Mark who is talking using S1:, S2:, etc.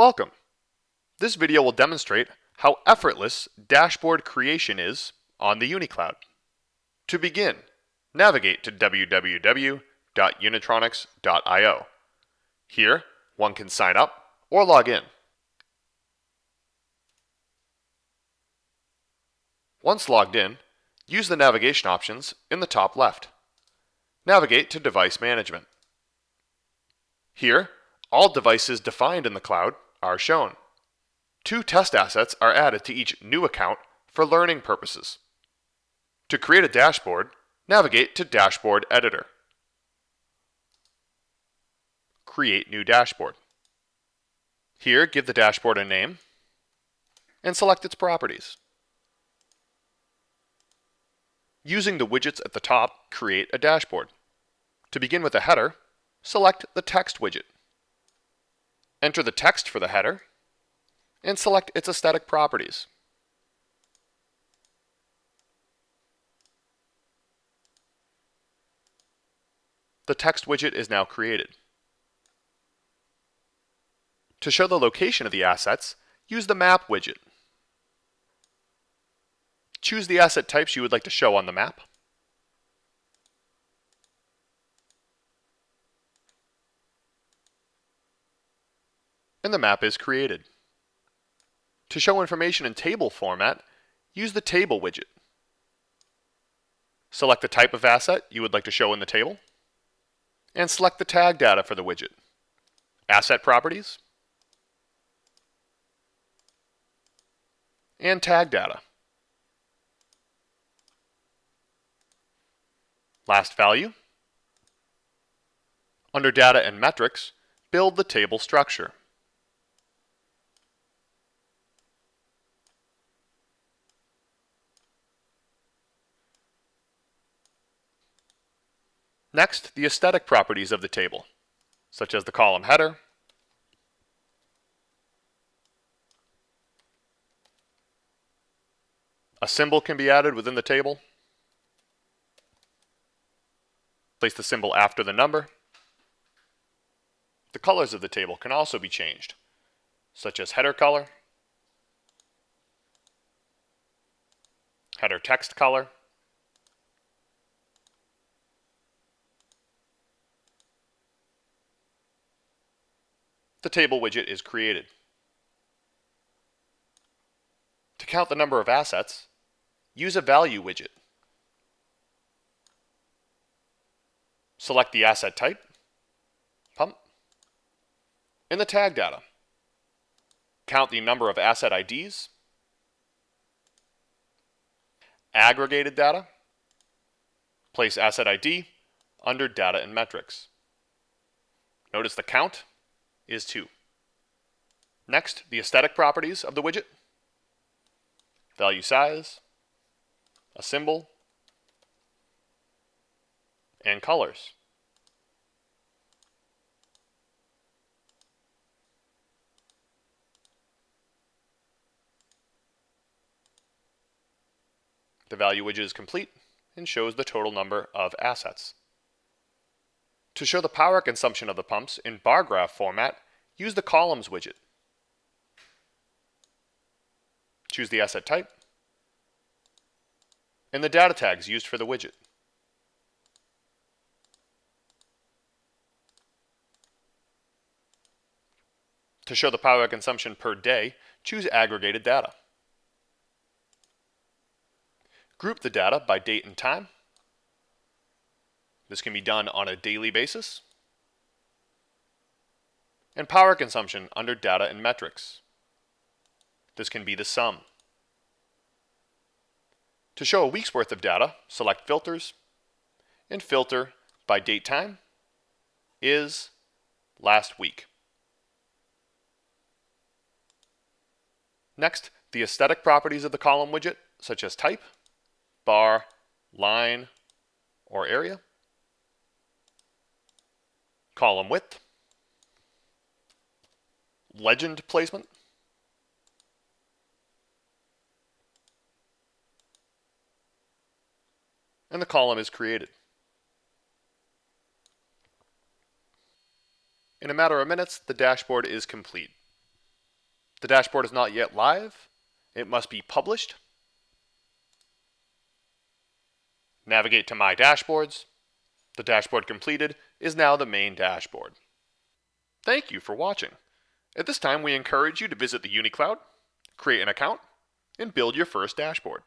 S1: Welcome! This video will demonstrate how effortless dashboard creation is on the UniCloud. To begin, navigate to www.unitronics.io. Here, one can sign up or log in. Once logged in, use the navigation options in the top left. Navigate to Device Management. Here, all devices defined in the cloud are shown. Two test assets are added to each new account for learning purposes. To create a dashboard, navigate to Dashboard Editor. Create New Dashboard. Here, give the dashboard a name and select its properties. Using the widgets at the top, create a dashboard. To begin with a header, select the text widget. Enter the text for the header and select its aesthetic properties. The text widget is now created. To show the location of the assets, use the Map widget. Choose the asset types you would like to show on the map. And the map is created. To show information in table format, use the Table widget. Select the type of asset you would like to show in the table, and select the tag data for the widget. Asset Properties, and Tag Data. Last value. Under Data and Metrics, build the table structure. Next, the aesthetic properties of the table, such as the column header, a symbol can be added within the table, place the symbol after the number. The colors of the table can also be changed, such as header color, header text color, the table widget is created. To count the number of assets, use a value widget. Select the asset type, pump, and the tag data. Count the number of asset IDs, aggregated data, place asset ID under data and metrics. Notice the count is 2. Next, the aesthetic properties of the widget. Value size, a symbol, and colors. The value widget is complete and shows the total number of assets. To show the power consumption of the pumps in bar graph format, use the Columns widget. Choose the asset type and the data tags used for the widget. To show the power consumption per day, choose Aggregated Data. Group the data by date and time this can be done on a daily basis. And power consumption under data and metrics. This can be the sum. To show a week's worth of data, select filters and filter by date time is last week. Next, the aesthetic properties of the column widget, such as type, bar, line, or area column width, legend placement, and the column is created. In a matter of minutes, the dashboard is complete. The dashboard is not yet live. It must be published. Navigate to My Dashboards. The dashboard completed is now the main dashboard. Thank you for watching. At this time, we encourage you to visit the UniCloud, create an account, and build your first dashboard.